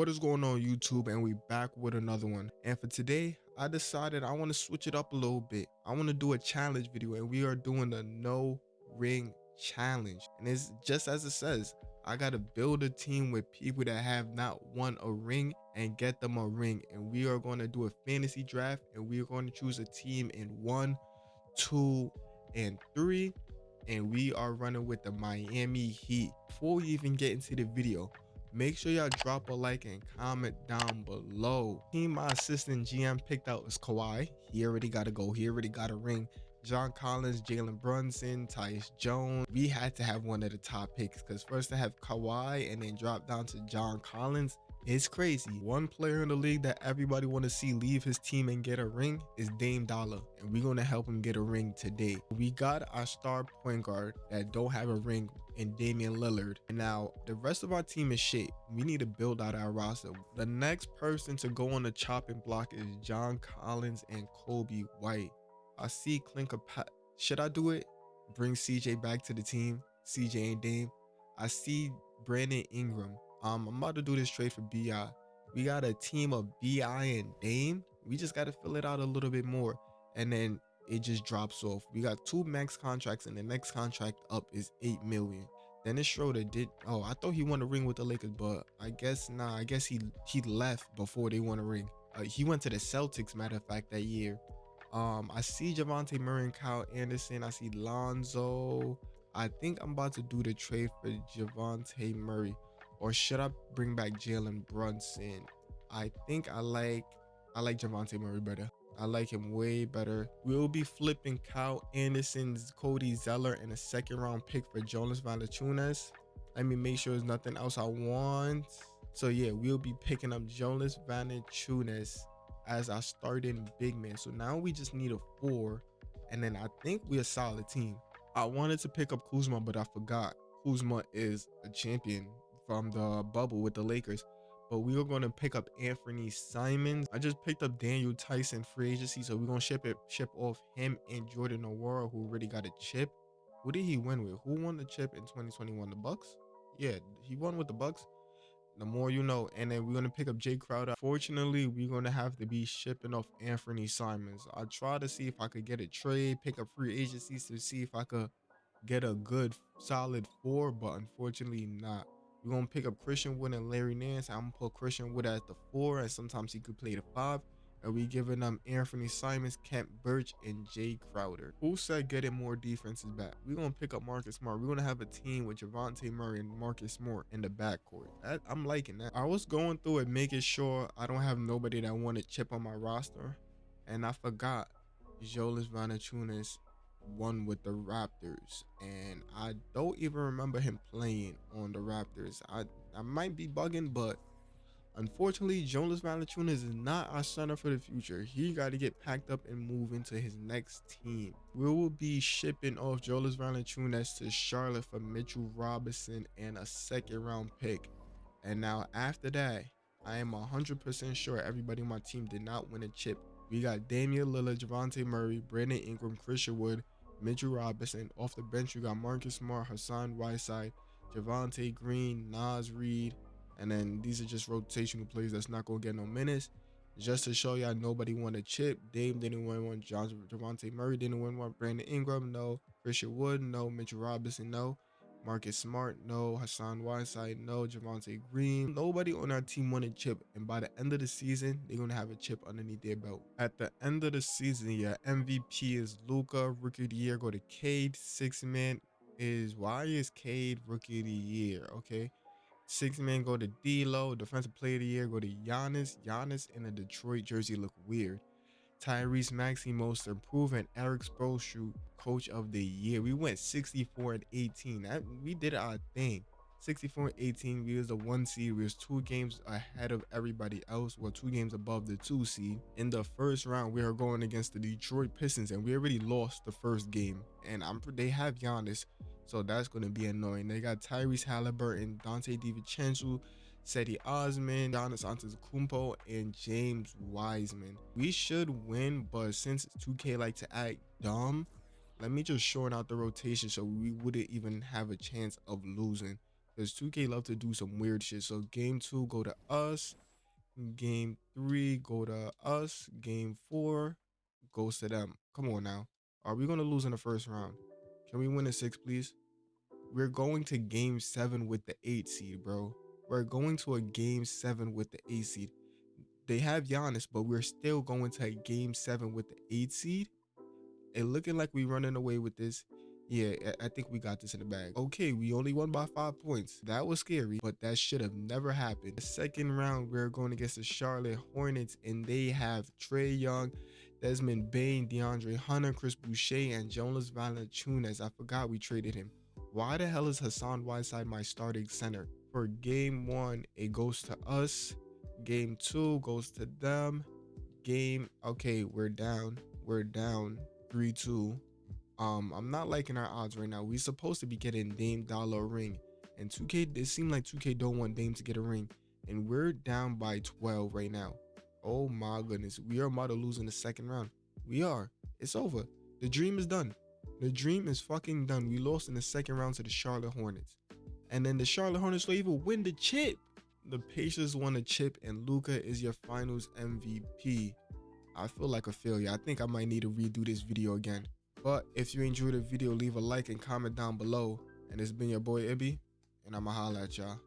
What is going on YouTube and we back with another one. And for today, I decided I want to switch it up a little bit. I want to do a challenge video and we are doing the no ring challenge. And it's just as it says, I got to build a team with people that have not won a ring and get them a ring. And we are going to do a fantasy draft and we are going to choose a team in one, two, and three. And we are running with the Miami Heat. Before we even get into the video, Make sure y'all drop a like and comment down below. Team my assistant GM picked out is Kawhi. He already got to go. He already got a ring. John Collins, Jalen Brunson, Tyus Jones. We had to have one of the top picks because first I have Kawhi and then drop down to John Collins. It's crazy. One player in the league that everybody want to see leave his team and get a ring is Dame Dollar, and we're gonna help him get a ring today. We got our star point guard that don't have a ring in Damian Lillard. And now the rest of our team is shit. We need to build out our roster. The next person to go on the chopping block is John Collins and Coby White. I see Clinker. Pat. Should I do it? Bring CJ back to the team. CJ and Dame. I see Brandon Ingram. Um, I'm about to do this trade for BI. We got a team of BI and Dame. We just got to fill it out a little bit more. And then it just drops off. We got two max contracts and the next contract up is 8 million. Dennis Schroeder did oh I thought he won a ring with the Lakers, but I guess nah, I guess he he left before they won a ring. Uh, he went to the Celtics, matter of fact, that year. Um, I see Dejounte Murray and Kyle Anderson. I see Lonzo. I think I'm about to do the trade for Dejounte Murray. Or should I bring back Jalen Brunson? I think I like I like Dejounte Murray better. I like him way better. We'll be flipping Kyle Anderson's Cody Zeller and a second round pick for Jonas Valanciunas. Let me make sure there's nothing else I want. So yeah, we'll be picking up Jonas Valanciunas as our starting big man. So now we just need a four, and then I think we're a solid team. I wanted to pick up Kuzma, but I forgot. Kuzma is a champion from the bubble with the Lakers. But we are going to pick up Anfernee Simons. I just picked up Daniel Tyson free agency, so we're gonna ship it, ship off him and Jordan Nwora, who already got a chip. Who did he win with? Who won the chip in 2021? The Bucks? Yeah, he won with the Bucks. The more you know. And then we're gonna pick up Jae Crowder. Fortunately, we're gonna have to be shipping off Anfernee Simons. I try to see if I could get a trade, pick up free agencies to see if I could get a good solid four, but unfortunately not. We're gonna pick up Christian Wood and Larry Nance. I'm gonna put Christian Wood at the four, and sometimes he could play the five. And we giving them Anfernee Simons, Khem Birch, and Jae Crowder. Who said getting more defenses back? We're gonna pick up Marcus Smart. We're gonna have a team with Dejounte Murray and Marcus Smart in the backcourt. That, I'm liking that. I was going through it, making sure I don't have nobody that wanted to chip on my roster, and I forgot Jonas Valanciunas one with the Raptors, and I don't even remember him playing on the Raptors. I I might be bugging, but unfortunately, Jonas Valanciunas is not our center for the future. He got to get packed up and move into his next team. We will be shipping off Jonas Valanciunas to Charlotte for Mitchell Robinson and a second round pick. And now after that, I am 100% sure everybody on my team did not win a chip we got Damian Lillard, Dejounte Murray, Brandon Ingram, Christian Wood, Mitchell Robinson. Off the bench, you got Marcus Smart, Hassan Whiteside, Javonte Green, Naz Reid. And then these are just rotational players that's not going to get no minutes. Just to show y'all nobody won a chip. Dame didn't win one. John Dejounte Murray didn't win one. Brandon Ingram, no. Christian Wood, no. Mitchell Robinson, no. Marcus Smart, no. Hassan Whiteside, no. Javonte Green. Nobody on our team won a chip. And by the end of the season, they're going to have a chip underneath their belt. At the end of the season, yeah, MVP is Luka. Rookie of the year go to Cade. Six man is, why is Cade Rookie of the year? Okay. Six man go to D'Lo. Defensive player of the year go to Giannis. Giannis in a Detroit jersey look weird. Tyrese Maxey most improved and Erik Spoelstra coach of the year. We went 64 and 18. That, we did our thing. 64 and 18. We was the one seed. We was two games ahead of everybody else. Well, two games above the two seed. In the first round, we are going against the Detroit Pistons, and we already lost the first game. And I'm they have Giannis, so that's going to be annoying. They got Tyrese Halliburton, Donte DiVincenzo, Cedi Osman, Giannis Antetokounmpo, and James Wiseman. We should win, but since 2K like to act dumb, let me just shorten out the rotation so we wouldn't even have a chance of losing. Because 2K love to do some weird shit. So game two, go to us. Game three, go to us. Game four, goes to them. Come on now. Are we gonna lose in the first round? Can we win a six, please? We're going to game seven with the eight seed, bro. We're going to a game seven with the eight seed. They have Giannis, but we're still going to a game seven with the eight seed. It looking like we're running away with this. Yeah, I think we got this in the bag. Okay, we only won by five points. That was scary, but that should have never happened. The second round, we're going against the Charlotte Hornets, and they have Trae Young, Desmond Bane, DeAndre Hunter, Chris Boucher, and Jonas Valanciunas. I forgot we traded him. Why the hell is Hassan Whiteside my starting center? For game one, it goes to us. Game two goes to them. Game, okay, we're down. We're down 3-2. Um, I'm not liking our odds right now. We're supposed to be getting Dame Dollar ring. And 2K, it seemed like 2K don't want Dame to get a ring. And we're down by 12 right now. Oh my goodness. We are about to lose in the second round. We are. It's over. The dream is done. The dream is fucking done. We lost in the second round to the Charlotte Hornets. And then the Charlotte Hornets will even win the chip. The Pacers won the chip and Luka is your finals MVP. I feel like a failure. I think I might need to redo this video again. But if you enjoyed the video, leave a like and comment down below. And it's been your boy Ibby, and I'ma holla at y'all.